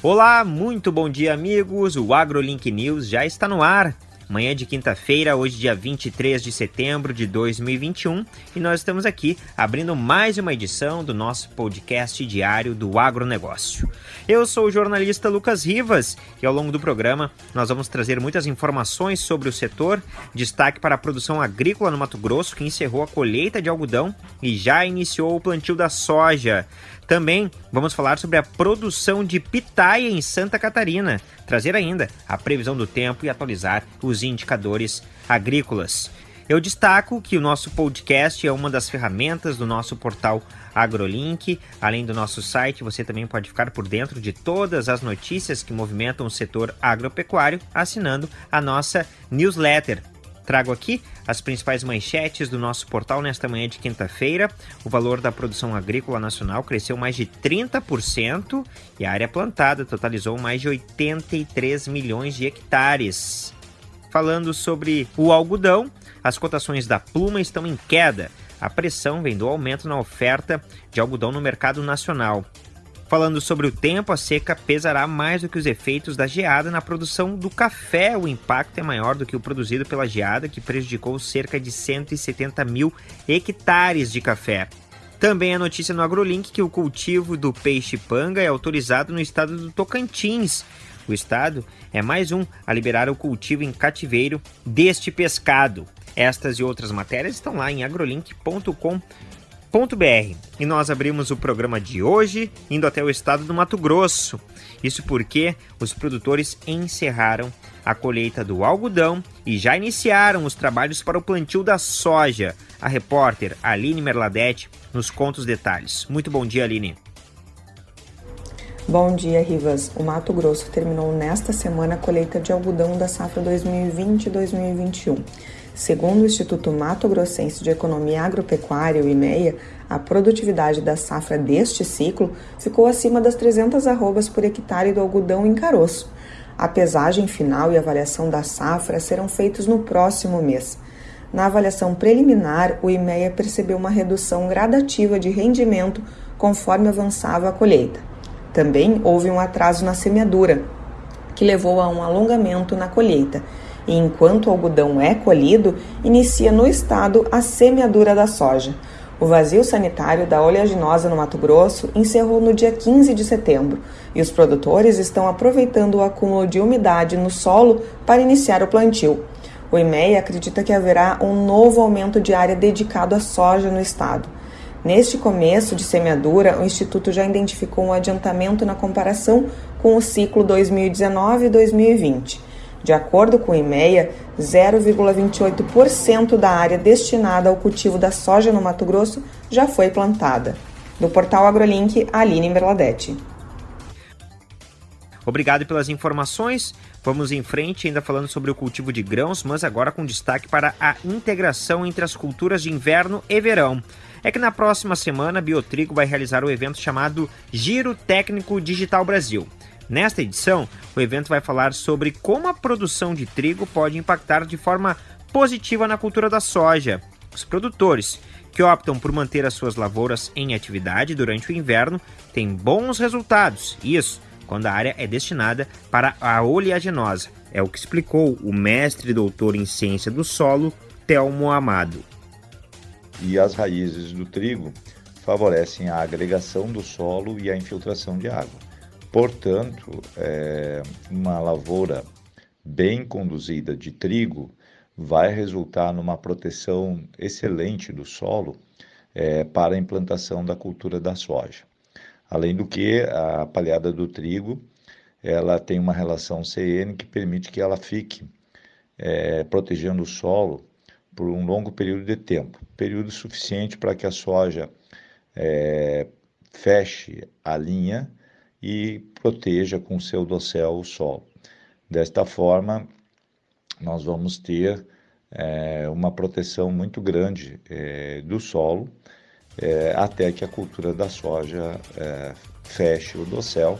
Olá, muito bom dia, amigos. O AgroLink News já está no ar. Manhã de quinta-feira, hoje dia 23 de setembro de 2021, e nós estamos aqui abrindo mais uma edição do nosso podcast diário do agronegócio. Eu sou o jornalista Lucas Rivas e ao longo do programa nós vamos trazer muitas informações sobre o setor, destaque para a produção agrícola no Mato Grosso, que encerrou a colheita de algodão e já iniciou o plantio da soja. Também vamos falar sobre a produção de pitaia em Santa Catarina, trazer ainda a previsão do tempo e atualizar os indicadores agrícolas. Eu destaco que o nosso podcast é uma das ferramentas do nosso portal AgroLink. Além do nosso site, você também pode ficar por dentro de todas as notícias que movimentam o setor agropecuário assinando a nossa newsletter Trago aqui as principais manchetes do nosso portal nesta manhã de quinta-feira. O valor da produção agrícola nacional cresceu mais de 30% e a área plantada totalizou mais de 83 milhões de hectares. Falando sobre o algodão, as cotações da pluma estão em queda. A pressão vem do aumento na oferta de algodão no mercado nacional. Falando sobre o tempo, a seca pesará mais do que os efeitos da geada na produção do café. O impacto é maior do que o produzido pela geada, que prejudicou cerca de 170 mil hectares de café. Também a notícia no AgroLink que o cultivo do peixe-panga é autorizado no estado do Tocantins. O estado é mais um a liberar o cultivo em cativeiro deste pescado. Estas e outras matérias estão lá em agrolink.com.br br E nós abrimos o programa de hoje indo até o estado do Mato Grosso. Isso porque os produtores encerraram a colheita do algodão e já iniciaram os trabalhos para o plantio da soja. A repórter Aline Merladete nos conta os detalhes. Muito bom dia, Aline. Bom dia, Rivas. O Mato Grosso terminou nesta semana a colheita de algodão da safra 2020-2021. Segundo o Instituto Mato Grossense de Economia Agropecuária, o IMEA, a produtividade da safra deste ciclo ficou acima das 300 arrobas por hectare do algodão em caroço. A pesagem final e avaliação da safra serão feitos no próximo mês. Na avaliação preliminar, o IMEA percebeu uma redução gradativa de rendimento conforme avançava a colheita. Também houve um atraso na semeadura, que levou a um alongamento na colheita e enquanto o algodão é colhido, inicia no estado a semeadura da soja. O vazio sanitário da oleaginosa no Mato Grosso encerrou no dia 15 de setembro e os produtores estão aproveitando o acúmulo de umidade no solo para iniciar o plantio. O IMEA acredita que haverá um novo aumento de área dedicado à soja no estado. Neste começo de semeadura, o Instituto já identificou um adiantamento na comparação com o ciclo 2019-2020. De acordo com o IMEA, 0,28% da área destinada ao cultivo da soja no Mato Grosso já foi plantada. Do portal AgroLink, Aline Merladete. Obrigado pelas informações. Vamos em frente, ainda falando sobre o cultivo de grãos, mas agora com destaque para a integração entre as culturas de inverno e verão. É que na próxima semana, a Biotrigo vai realizar o evento chamado Giro Técnico Digital Brasil. Nesta edição, o evento vai falar sobre como a produção de trigo pode impactar de forma positiva na cultura da soja. Os produtores que optam por manter as suas lavouras em atividade durante o inverno têm bons resultados. Isso quando a área é destinada para a oleaginosa. É o que explicou o mestre doutor em ciência do solo, Telmo Amado. E as raízes do trigo favorecem a agregação do solo e a infiltração de água. Portanto, é, uma lavoura bem conduzida de trigo vai resultar numa proteção excelente do solo é, para a implantação da cultura da soja. Além do que, a palhada do trigo ela tem uma relação CN que permite que ela fique é, protegendo o solo por um longo período de tempo, período suficiente para que a soja é, feche a linha e proteja com seu dossel o solo. Desta forma, nós vamos ter é, uma proteção muito grande é, do solo até que a cultura da soja feche o dossel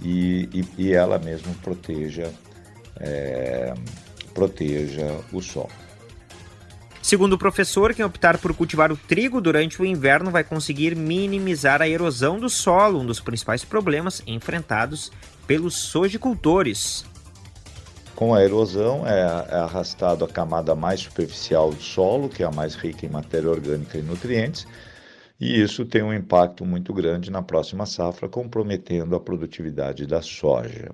e, e, e ela mesmo proteja, proteja o solo. Segundo o professor, quem optar por cultivar o trigo durante o inverno vai conseguir minimizar a erosão do solo, um dos principais problemas enfrentados pelos sojicultores. Com a erosão é, é arrastado a camada mais superficial do solo, que é a mais rica em matéria orgânica e nutrientes, e isso tem um impacto muito grande na próxima safra, comprometendo a produtividade da soja.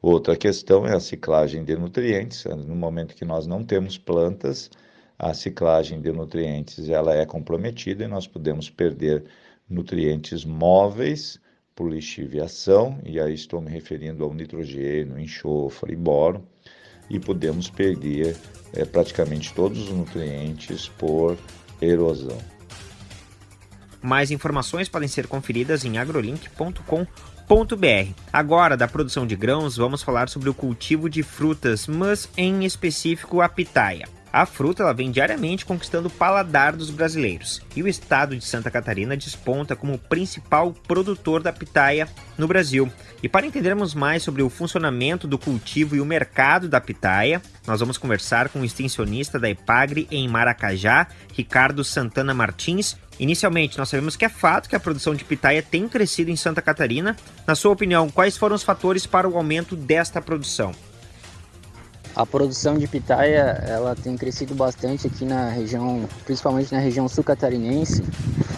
Outra questão é a ciclagem de nutrientes. No momento que nós não temos plantas, a ciclagem de nutrientes ela é comprometida e nós podemos perder nutrientes móveis por lixiviação, e aí estou me referindo ao nitrogênio, enxofre e boro, e podemos perder é, praticamente todos os nutrientes por erosão. Mais informações podem ser conferidas em agrolink.com.br. Agora, da produção de grãos, vamos falar sobre o cultivo de frutas, mas em específico a pitaia. A fruta ela vem diariamente conquistando o paladar dos brasileiros, e o estado de Santa Catarina desponta como o principal produtor da pitaia no Brasil. E para entendermos mais sobre o funcionamento do cultivo e o mercado da pitaia, nós vamos conversar com o extensionista da Epagre em Maracajá, Ricardo Santana Martins. Inicialmente, nós sabemos que é fato que a produção de pitaia tem crescido em Santa Catarina. Na sua opinião, quais foram os fatores para o aumento desta produção? A produção de pitaia ela tem crescido bastante aqui na região, principalmente na região sul catarinense,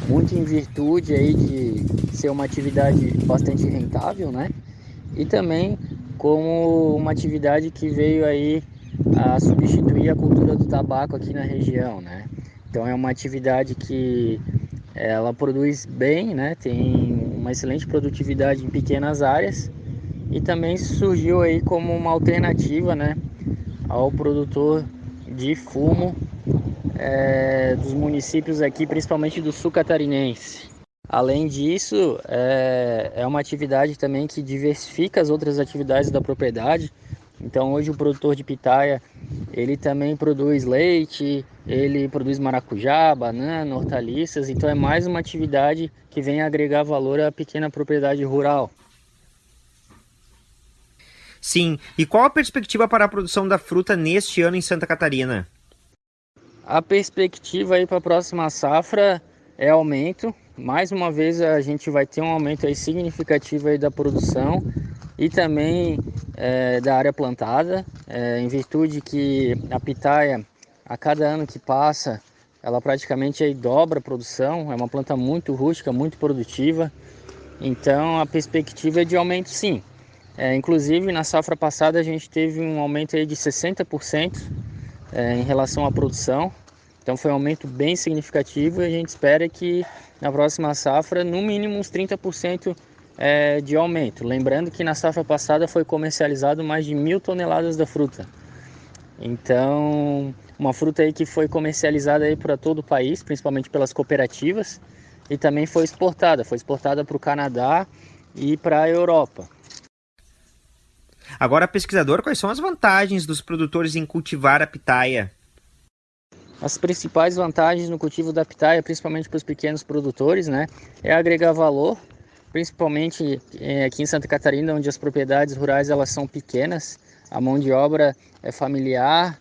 muito em virtude aí de ser uma atividade bastante rentável, né? E também como uma atividade que veio aí a substituir a cultura do tabaco aqui na região, né? Então é uma atividade que ela produz bem, né? Tem uma excelente produtividade em pequenas áreas e também surgiu aí como uma alternativa, né? ao produtor de fumo é, dos municípios aqui, principalmente do sul catarinense. Além disso, é, é uma atividade também que diversifica as outras atividades da propriedade. Então hoje o produtor de pitaia, ele também produz leite, ele produz maracujá, banana, hortaliças, então é mais uma atividade que vem agregar valor à pequena propriedade rural. Sim, e qual a perspectiva para a produção da fruta neste ano em Santa Catarina? A perspectiva aí para a próxima safra é aumento. Mais uma vez a gente vai ter um aumento aí significativo aí da produção e também é, da área plantada, é, em virtude que a pitaia, a cada ano que passa, ela praticamente aí dobra a produção. É uma planta muito rústica, muito produtiva. Então a perspectiva é de aumento sim. É, inclusive, na safra passada a gente teve um aumento aí de 60% é, em relação à produção. Então foi um aumento bem significativo e a gente espera que na próxima safra, no mínimo uns 30% é, de aumento. Lembrando que na safra passada foi comercializado mais de mil toneladas da fruta. Então, uma fruta aí que foi comercializada para todo o país, principalmente pelas cooperativas, e também foi exportada. Foi exportada para o Canadá e para a Europa. Agora, pesquisador, quais são as vantagens dos produtores em cultivar a pitaia? As principais vantagens no cultivo da pitaia, principalmente para os pequenos produtores, né, é agregar valor, principalmente é, aqui em Santa Catarina, onde as propriedades rurais elas são pequenas, a mão de obra é familiar,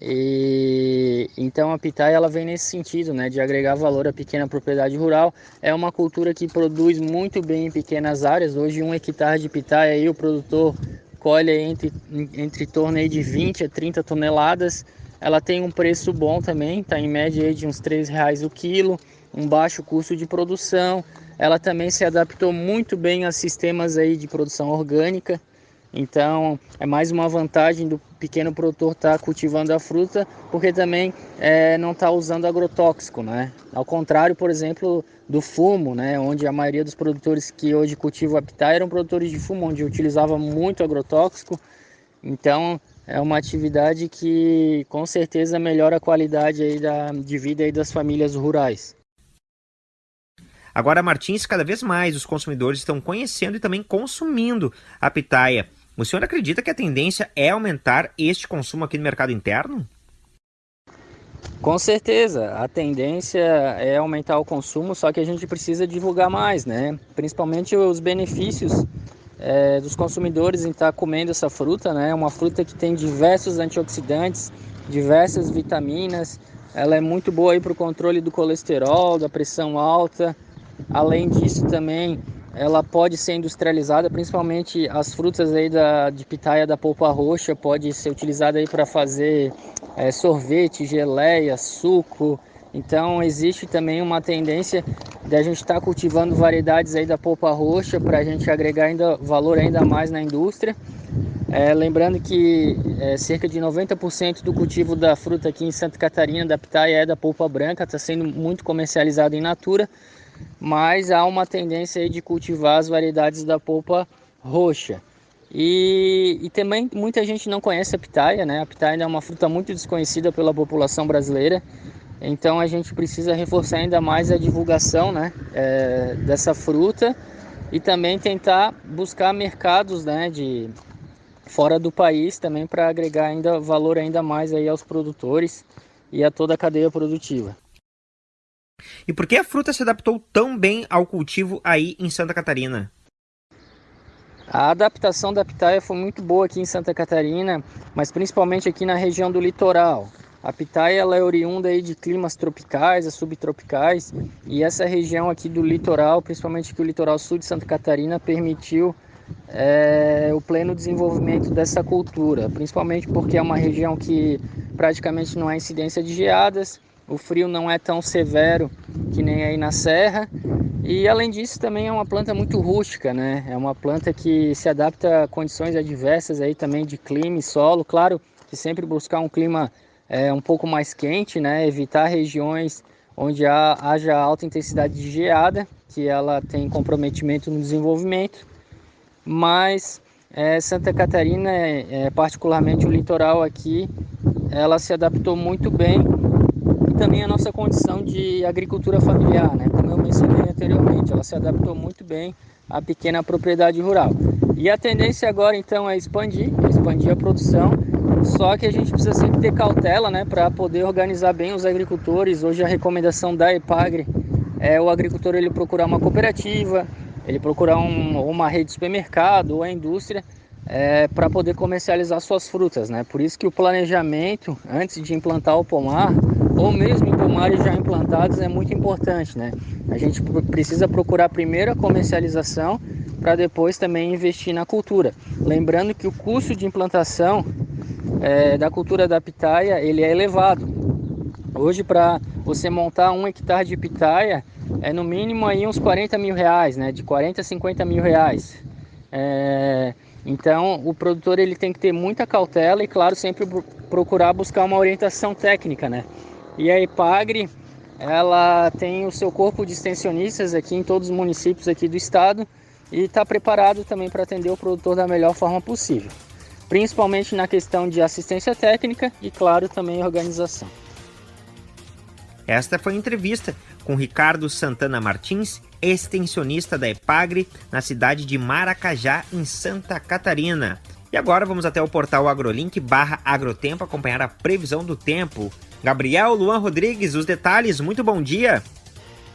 e então a pitaia ela vem nesse sentido, né, de agregar valor à pequena propriedade rural. É uma cultura que produz muito bem em pequenas áreas. Hoje um hectare de pitaia aí o produtor colhe entre, entre torno de 20 a 30 toneladas. Ela tem um preço bom também, está em média de uns R$ reais o quilo, um baixo custo de produção. Ela também se adaptou muito bem a sistemas aí de produção orgânica. Então é mais uma vantagem do pequeno produtor estar tá cultivando a fruta, porque também é, não está usando agrotóxico, né? Ao contrário, por exemplo, do fumo, né? Onde a maioria dos produtores que hoje cultivam pitaia eram produtores de fumo, onde utilizava muito agrotóxico. Então é uma atividade que com certeza melhora a qualidade aí da, de vida aí das famílias rurais. Agora, Martins, cada vez mais os consumidores estão conhecendo e também consumindo a pitaia. O senhor acredita que a tendência é aumentar este consumo aqui no mercado interno? Com certeza, a tendência é aumentar o consumo, só que a gente precisa divulgar mais, né? Principalmente os benefícios é, dos consumidores em estar comendo essa fruta, né? Uma fruta que tem diversos antioxidantes, diversas vitaminas, ela é muito boa para o controle do colesterol, da pressão alta. Além disso também ela pode ser industrializada, principalmente as frutas aí da, de pitaia da polpa roxa, pode ser utilizada aí para fazer é, sorvete, geleia, suco. Então existe também uma tendência de a gente estar tá cultivando variedades aí da polpa roxa para a gente agregar ainda valor ainda mais na indústria. É, lembrando que é, cerca de 90% do cultivo da fruta aqui em Santa Catarina da pitaia é da polpa branca, está sendo muito comercializado em natura mas há uma tendência de cultivar as variedades da polpa roxa. E, e, também muita gente não conhece a pitaia, né? A pitaia é uma fruta muito desconhecida pela população brasileira, então a gente precisa reforçar ainda mais a divulgação né, é, dessa fruta e também tentar buscar mercados né, de fora do país também para agregar ainda valor ainda mais aí aos produtores e a toda a cadeia produtiva. E por que a fruta se adaptou tão bem ao cultivo aí em Santa Catarina? A adaptação da pitaia foi muito boa aqui em Santa Catarina, mas principalmente aqui na região do litoral. A pitaia ela é oriunda aí de climas tropicais, subtropicais, e essa região aqui do litoral, principalmente aqui o litoral sul de Santa Catarina, permitiu é, o pleno desenvolvimento dessa cultura, principalmente porque é uma região que praticamente não há incidência de geadas o frio não é tão severo que nem aí na serra. E além disso, também é uma planta muito rústica, né? É uma planta que se adapta a condições adversas aí também de clima e solo. Claro que sempre buscar um clima é, um pouco mais quente, né? Evitar regiões onde há, haja alta intensidade de geada, que ela tem comprometimento no desenvolvimento. Mas é, Santa Catarina, é, particularmente o litoral aqui, ela se adaptou muito bem também a nossa condição de agricultura familiar, né? Como eu mencionei anteriormente, ela se adaptou muito bem à pequena propriedade rural. E a tendência agora então é expandir, expandir a produção, só que a gente precisa sempre ter cautela, né, para poder organizar bem os agricultores. Hoje a recomendação da EPAGRE é o agricultor ele procurar uma cooperativa, ele procurar um, uma rede de supermercado ou a indústria é, para poder comercializar suas frutas, né? Por isso que o planejamento antes de implantar o pomar ou mesmo pomares já implantados é muito importante, né? A gente precisa procurar primeiro a comercialização para depois também investir na cultura. Lembrando que o custo de implantação é, da cultura da pitaia ele é elevado. Hoje para você montar um hectare de pitaia é no mínimo aí uns 40 mil reais, né? De 40 a 50 mil reais. É, então, o produtor ele tem que ter muita cautela e, claro, sempre procurar buscar uma orientação técnica, né? E a Ipagre, ela tem o seu corpo de extensionistas aqui em todos os municípios aqui do estado e está preparado também para atender o produtor da melhor forma possível, principalmente na questão de assistência técnica e, claro, também organização. Esta foi a entrevista com Ricardo Santana Martins, extensionista da Epagre, na cidade de Maracajá, em Santa Catarina. E agora vamos até o portal agrolink barra agrotempo acompanhar a previsão do tempo. Gabriel Luan Rodrigues, os detalhes, muito bom dia!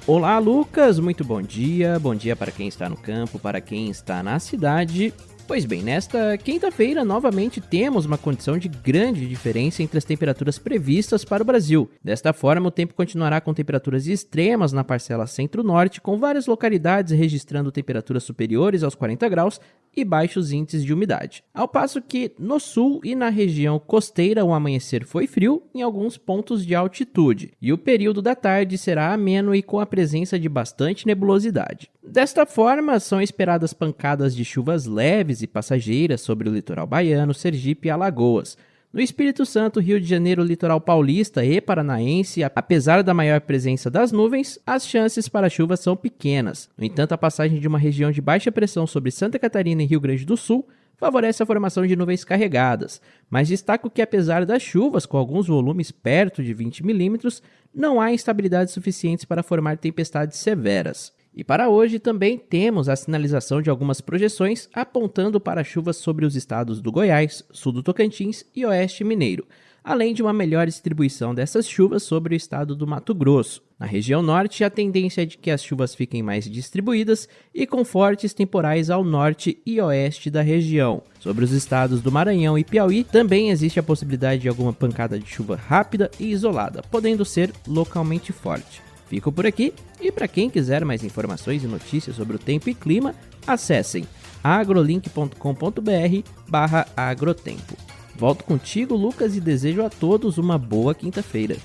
Olá, Lucas, muito bom dia. Bom dia para quem está no campo, para quem está na cidade Pois bem, nesta quinta-feira, novamente temos uma condição de grande diferença entre as temperaturas previstas para o Brasil. Desta forma, o tempo continuará com temperaturas extremas na parcela centro-norte, com várias localidades registrando temperaturas superiores aos 40 graus e baixos índices de umidade. Ao passo que no sul e na região costeira o amanhecer foi frio em alguns pontos de altitude, e o período da tarde será ameno e com a presença de bastante nebulosidade. Desta forma, são esperadas pancadas de chuvas leves e passageiras sobre o litoral baiano, Sergipe e Alagoas, no Espírito Santo, Rio de Janeiro, litoral paulista e paranaense, apesar da maior presença das nuvens, as chances para chuva são pequenas. No entanto, a passagem de uma região de baixa pressão sobre Santa Catarina e Rio Grande do Sul favorece a formação de nuvens carregadas, mas destaco que apesar das chuvas com alguns volumes perto de 20 milímetros, não há instabilidades suficientes para formar tempestades severas. E para hoje também temos a sinalização de algumas projeções apontando para chuvas sobre os estados do Goiás, sul do Tocantins e oeste mineiro. além de uma melhor distribuição dessas chuvas sobre o estado do Mato Grosso. Na região norte, a tendência é de que as chuvas fiquem mais distribuídas e com fortes temporais ao norte e oeste da região. Sobre os estados do Maranhão e Piauí, também existe a possibilidade de alguma pancada de chuva rápida e isolada, podendo ser localmente forte. Fico por aqui e para quem quiser mais informações e notícias sobre o tempo e clima, acessem agrolink.com.br/agrotempo. Volto contigo, Lucas, e desejo a todos uma boa quinta-feira.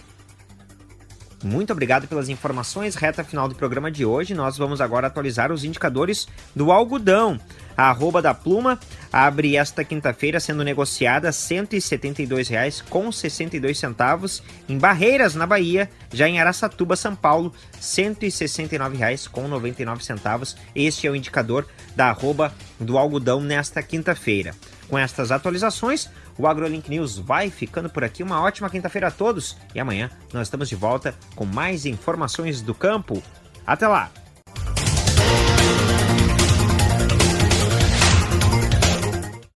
Muito obrigado pelas informações. Reta final do programa de hoje. Nós vamos agora atualizar os indicadores do algodão. A arroba da pluma abre esta quinta-feira sendo negociada R$ 172,62 em Barreiras, na Bahia. Já em Araçatuba, São Paulo, R$ 169,99. Este é o indicador da arroba do algodão nesta quinta-feira. Com estas atualizações, o AgroLink News vai ficando por aqui. Uma ótima quinta-feira a todos e amanhã nós estamos de volta com mais informações do campo. Até lá!